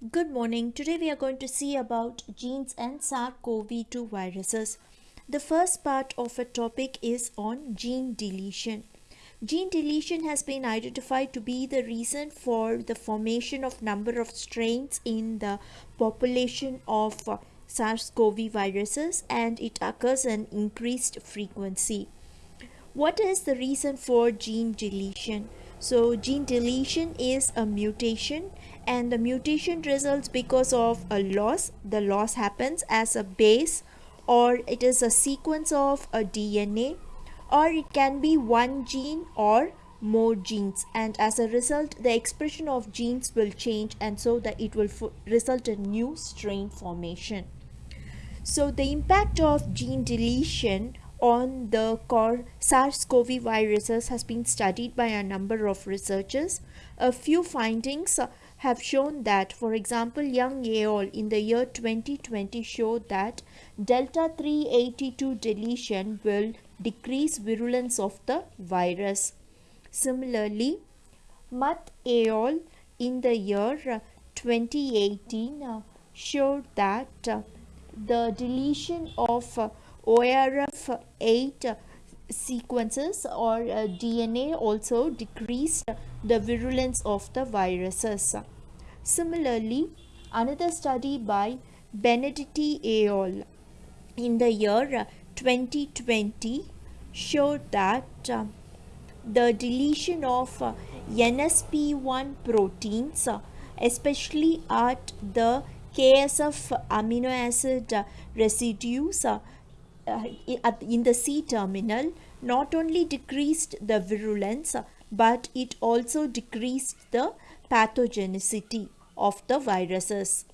Good morning. Today we are going to see about genes and SARS-CoV-2 viruses. The first part of a topic is on gene deletion. Gene deletion has been identified to be the reason for the formation of number of strains in the population of SARS-CoV viruses and it occurs in increased frequency. What is the reason for gene deletion? So gene deletion is a mutation and the mutation results because of a loss. The loss happens as a base or it is a sequence of a DNA or it can be one gene or more genes and as a result the expression of genes will change and so that it will result in new strain formation. So the impact of gene deletion on the SARS-CoV viruses has been studied by a number of researchers. A few findings have shown that, for example, Young et al. in the year 2020 showed that delta 382 deletion will decrease virulence of the virus. Similarly, Muth et al. in the year 2018 showed that the deletion of ORF8 sequences or uh, DNA also decreased the virulence of the viruses. Similarly, another study by Benedetti et al. in the year 2020 showed that uh, the deletion of uh, NSP1 proteins, uh, especially at the KSF amino acid residues, uh, in the C terminal not only decreased the virulence but it also decreased the pathogenicity of the viruses.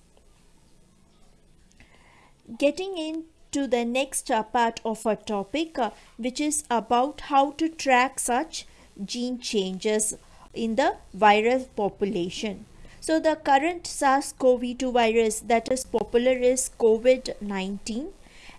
Getting into the next uh, part of our topic uh, which is about how to track such gene changes in the virus population. So the current SARS-CoV-2 virus that is popular is COVID-19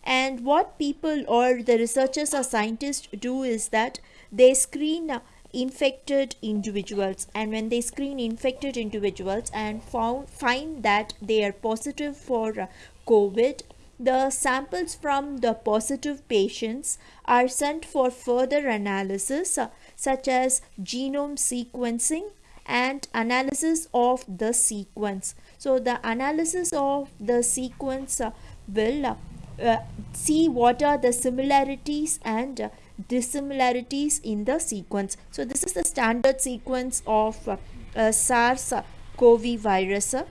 and what people or the researchers or scientists do is that they screen infected individuals. And when they screen infected individuals and found find that they are positive for covid the samples from the positive patients are sent for further analysis uh, such as genome sequencing and analysis of the sequence. So the analysis of the sequence uh, will uh, uh, see what are the similarities and uh, dissimilarities in the sequence. So this is the standard sequence of uh, uh SARS-CoV virus. Uh,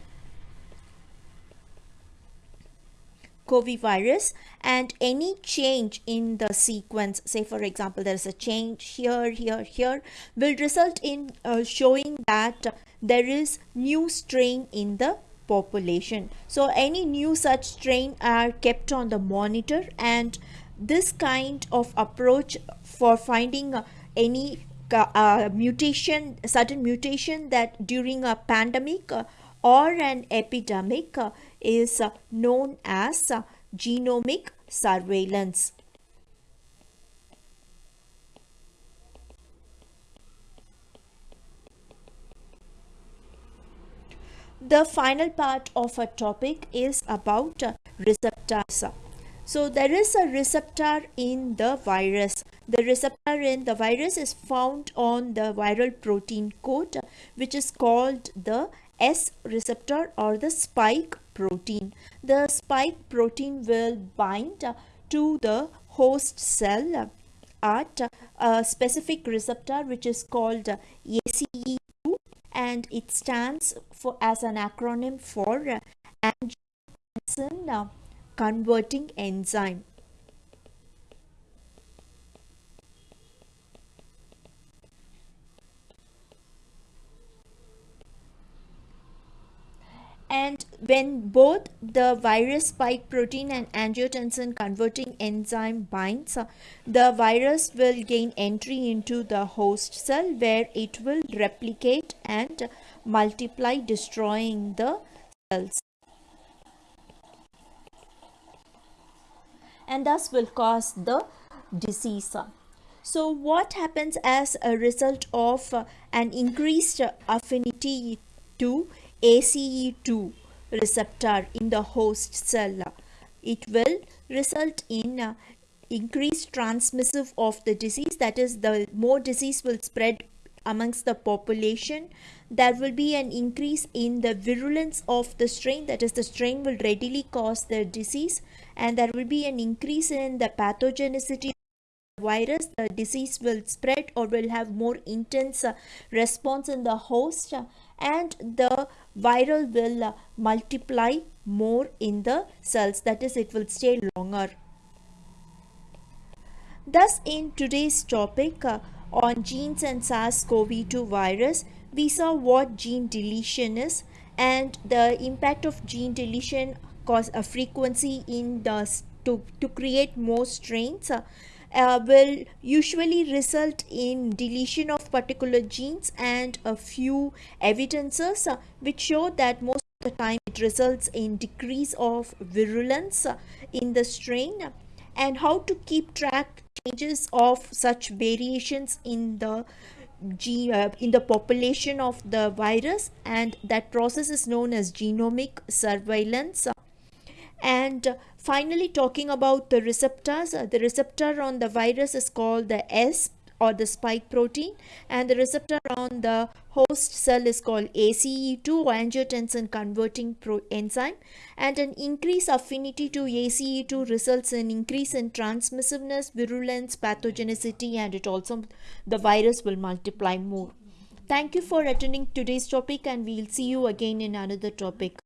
COVID virus and any change in the sequence say for example there is a change here here here will result in uh, showing that there is new strain in the population. So any new such strain are kept on the monitor and this kind of approach for finding uh, any uh, mutation, sudden mutation that during a pandemic uh, or an epidemic uh, is uh, known as uh, genomic surveillance. The final part of our topic is about receptors. So there is a receptor in the virus. The receptor in the virus is found on the viral protein coat which is called the S receptor or the spike protein. The spike protein will bind to the host cell at a specific receptor which is called ACE and it stands for as an acronym for angiotensin converting enzyme. and when both the virus spike protein and angiotensin converting enzyme binds the virus will gain entry into the host cell where it will replicate and multiply destroying the cells. And thus will cause the disease. So what happens as a result of an increased affinity to ACE2 receptor in the host cell. It will result in uh, increased transmissive of the disease. That is the more disease will spread amongst the population. There will be an increase in the virulence of the strain. That is the strain will readily cause the disease. And there will be an increase in the pathogenicity of the virus. The disease will spread or will have more intense uh, response in the host and the viral will uh, multiply more in the cells. That is it will stay longer. Thus in today's topic uh, on genes and SARS-CoV-2 virus we saw what gene deletion is and the impact of gene deletion cause a frequency in the to, to create more strains uh, uh, will usually result in deletion of particular genes and a few evidences uh, which show that most of the time it results in decrease of virulence uh, in the strain and how to keep track changes of such variations in the uh, in the population of the virus and that process is known as genomic surveillance and finally talking about the receptors uh, the receptor on the virus is called the S or the spike protein and the receptor on the host cell is called ACE2 or angiotensin converting enzyme and an increased affinity to ACE2 results in increase in transmissiveness, virulence, pathogenicity and it also the virus will multiply more. Thank you for attending today's topic and we'll see you again in another topic.